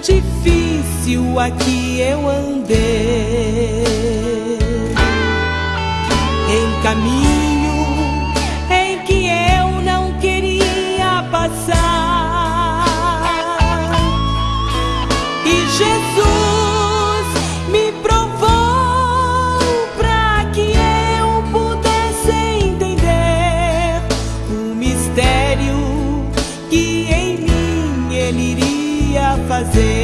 difícil aqui eu andei. Em caminho em que eu não queria passar. E Jesus me provou para que eu pudesse entender o mistério que em mim Ele iria fazer.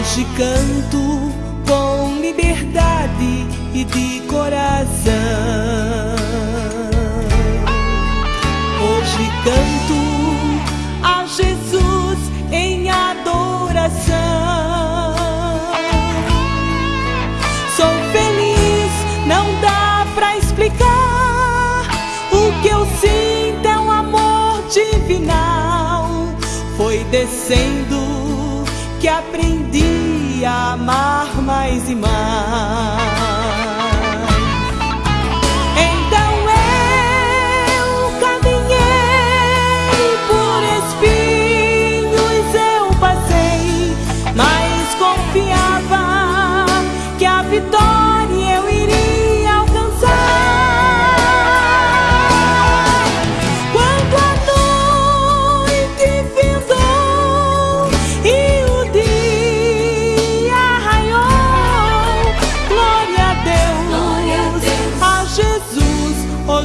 Hoje canto com liberdade e de coração. Hoje canto a Jesus em adoração. Sou feliz, não dá pra explicar. O que eu sinto é um amor divinal. Foi descendo aprendi a amar mais e mais.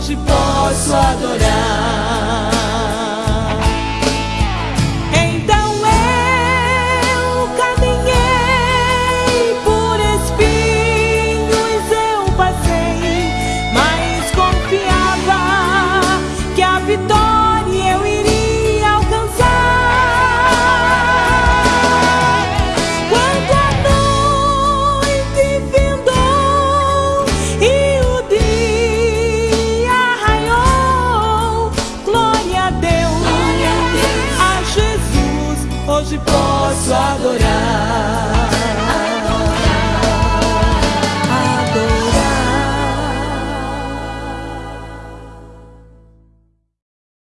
Hoje posso adorar. Hoje posso adorar.